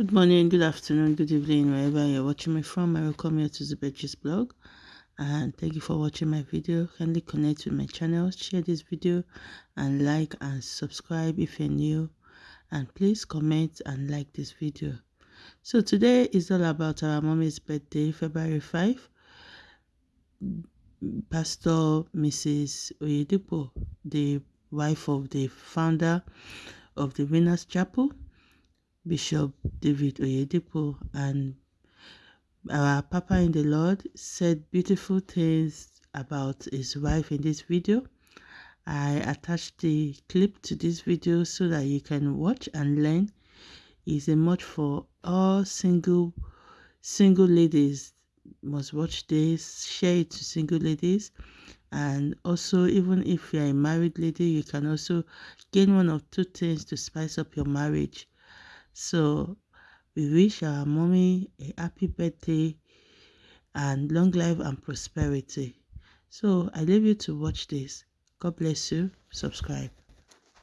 Good morning, good afternoon, good evening, wherever you're watching me from. I welcome you to the Zubetji's blog and thank you for watching my video. Kindly connect with my channel, share this video and like and subscribe if you're new and please comment and like this video. So today is all about our mommy's birthday, February 5. Pastor Mrs. Oyedepo, the wife of the founder of the Winners Chapel, Bishop David Oyedepo and our Papa in the Lord said beautiful things about his wife in this video. I attached the clip to this video so that you can watch and learn. It's a much for all single single ladies must watch this, share it to single ladies and also even if you're a married lady you can also gain one or two things to spice up your marriage so we wish our mommy a happy birthday and long life and prosperity. So I leave you to watch this. God bless you. Subscribe,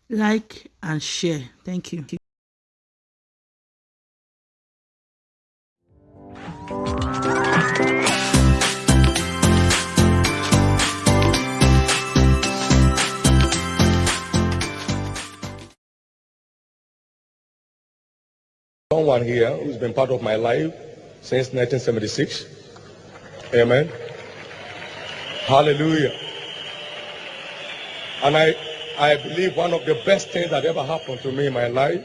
like, and share. Thank you. Someone here who's been part of my life since 1976. Amen. Hallelujah. And I, I believe one of the best things that ever happened to me in my life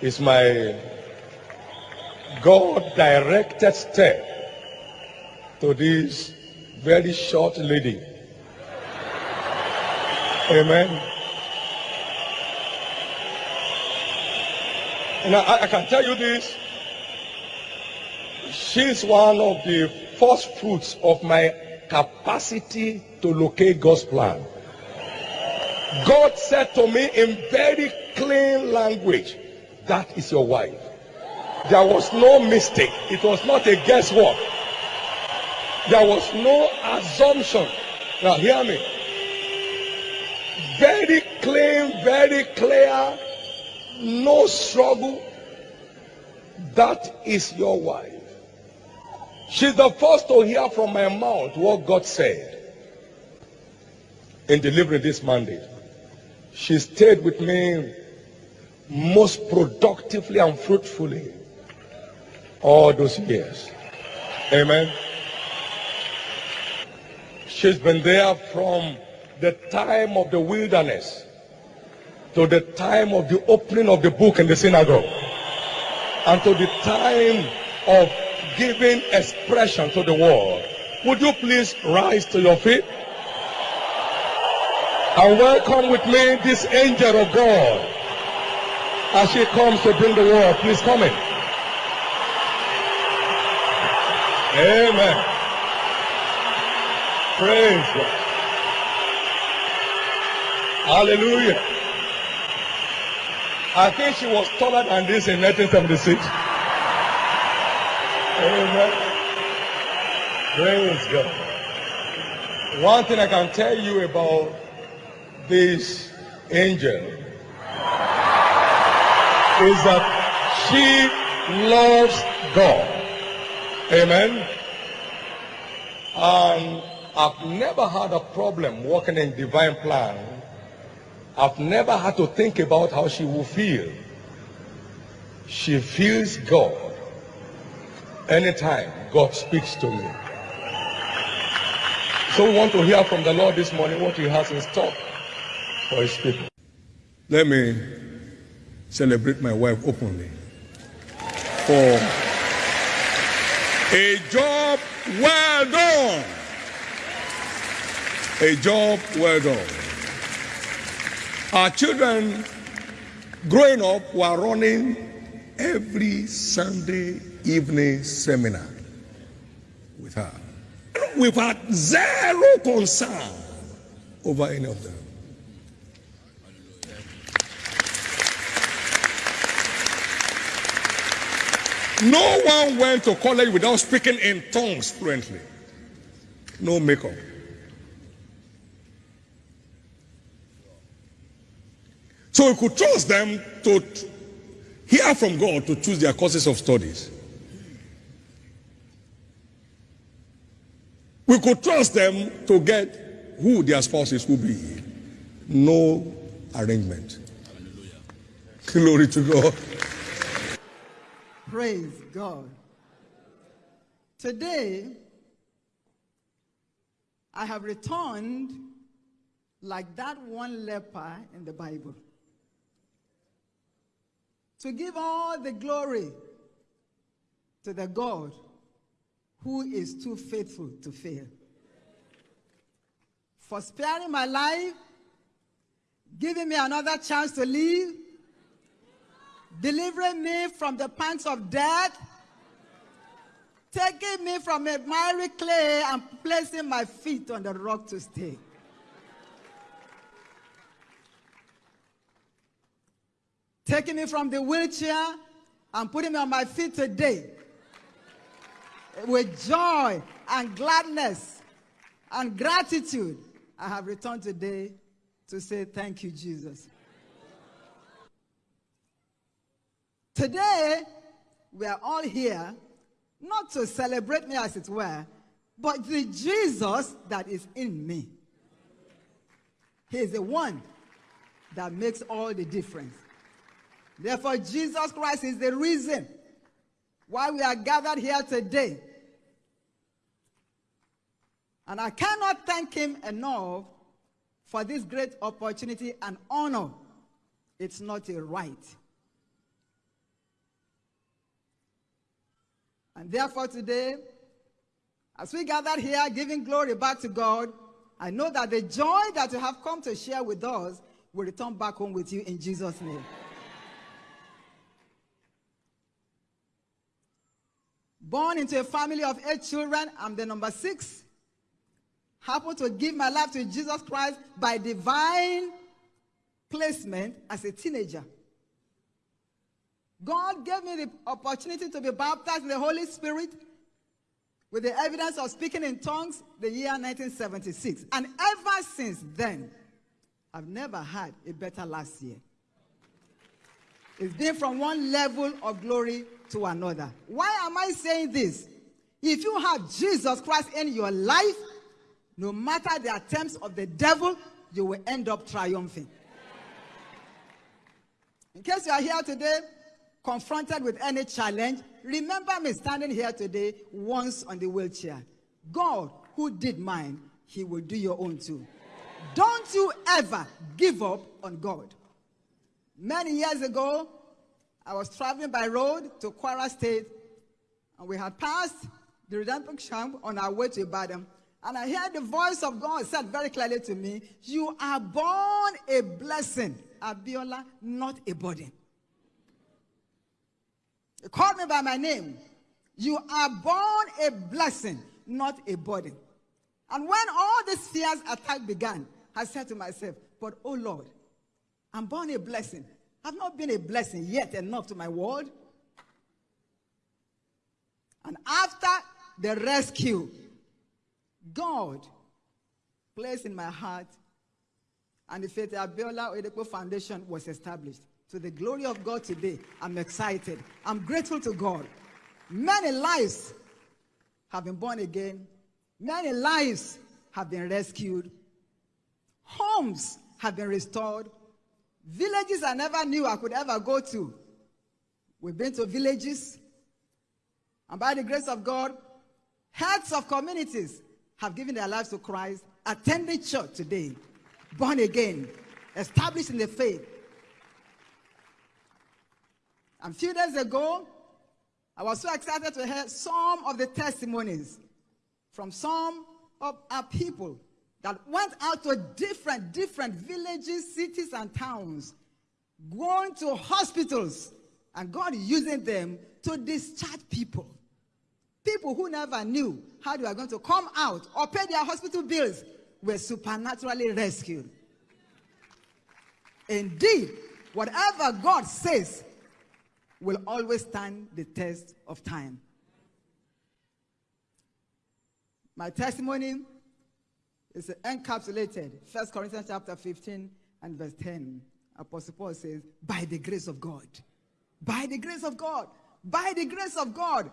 is my God directed step to this very short lady. Amen. And I, I can tell you this. She's one of the first fruits of my capacity to locate God's plan. God said to me in very clean language, that is your wife. There was no mistake. It was not a guesswork. There was no assumption. Now hear me. Very clean, very clear no struggle. That is your wife. She's the first to hear from my mouth what God said in delivering this mandate. She stayed with me most productively and fruitfully all those years. Amen. She's been there from the time of the wilderness to the time of the opening of the book in the synagogue and to the time of giving expression to the world. Would you please rise to your feet? And welcome with me this angel of God as she comes to bring the word. Please come in. Amen. Praise God. Hallelujah. I think she was taller than this in 1976. Amen. Praise God. One thing I can tell you about this angel is that she loves God. Amen. And I've never had a problem walking in divine plan I've never had to think about how she will feel. She feels God anytime God speaks to me. So we want to hear from the Lord this morning what he has in store for his people. Let me celebrate my wife openly for a job well done. A job well done. Our children growing up were running every Sunday evening seminar with her. We've had zero concern over any of them. No one went to college without speaking in tongues fluently. No makeup. So we could trust them to hear from God to choose their courses of studies. We could trust them to get who their spouses will be. No arrangement. Glory to God. Praise God. Today, I have returned like that one leper in the Bible to give all the glory to the God who is too faithful to fail. For sparing my life, giving me another chance to live, delivering me from the pangs of death, taking me from a miry clay and placing my feet on the rock to stay. Taking me from the wheelchair and putting me on my feet today with joy and gladness and gratitude. I have returned today to say thank you, Jesus. Today, we are all here not to celebrate me as it were, but the Jesus that is in me. He is the one that makes all the difference. Therefore, Jesus Christ is the reason why we are gathered here today. And I cannot thank him enough for this great opportunity and honor. It's not a right. And therefore, today, as we gather here giving glory back to God, I know that the joy that you have come to share with us will return back home with you in Jesus' name. Born into a family of eight children, I'm the number six. Happened to give my life to Jesus Christ by divine placement as a teenager. God gave me the opportunity to be baptized in the Holy Spirit with the evidence of speaking in tongues the year 1976. And ever since then, I've never had a better last year. It's been from one level of glory to another. Why am I saying this? If you have Jesus Christ in your life, no matter the attempts of the devil, you will end up triumphing. In case you are here today, confronted with any challenge, remember me standing here today once on the wheelchair. God, who did mine, he will do your own too. Don't you ever give up on God. Many years ago, I was traveling by road to Kwara State, and we had passed the redemption camp on our way to Ibadan. And I heard the voice of God said very clearly to me, You are born a blessing, Abiola, not a burden. He called me by my name. You are born a blessing, not a burden. And when all these fears attack began, I said to myself, But oh Lord, I'm born a blessing. I've not been a blessing yet enough to my world. And after the rescue, God placed in my heart and the Faith Abiola Oyedepo Foundation was established. To the glory of God today, I'm excited. I'm grateful to God. Many lives have been born again. Many lives have been rescued. Homes have been restored. Villages I never knew I could ever go to. We've been to villages. And by the grace of God, heads of communities have given their lives to Christ, attending church today, born again, established in the faith. A few days ago, I was so excited to hear some of the testimonies from some of our people that went out to different, different villages, cities, and towns, going to hospitals, and God using them to discharge people. People who never knew how they were going to come out or pay their hospital bills were supernaturally rescued. Indeed, whatever God says will always stand the test of time. My testimony is encapsulated. 1 Corinthians chapter 15 and verse 10. Apostle Paul says, by the grace of God. By the grace of God. By the grace of God.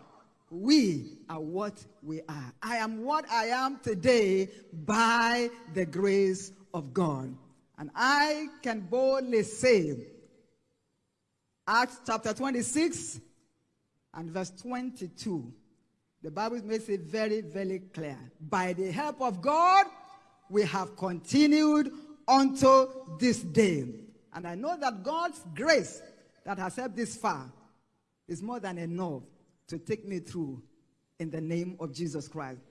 We are what we are. I am what I am today by the grace of God. And I can boldly say, Acts chapter 26 and verse 22. The Bible makes it very, very clear. By the help of God, we have continued unto this day. And I know that God's grace that has helped this far is more than enough to take me through in the name of Jesus Christ.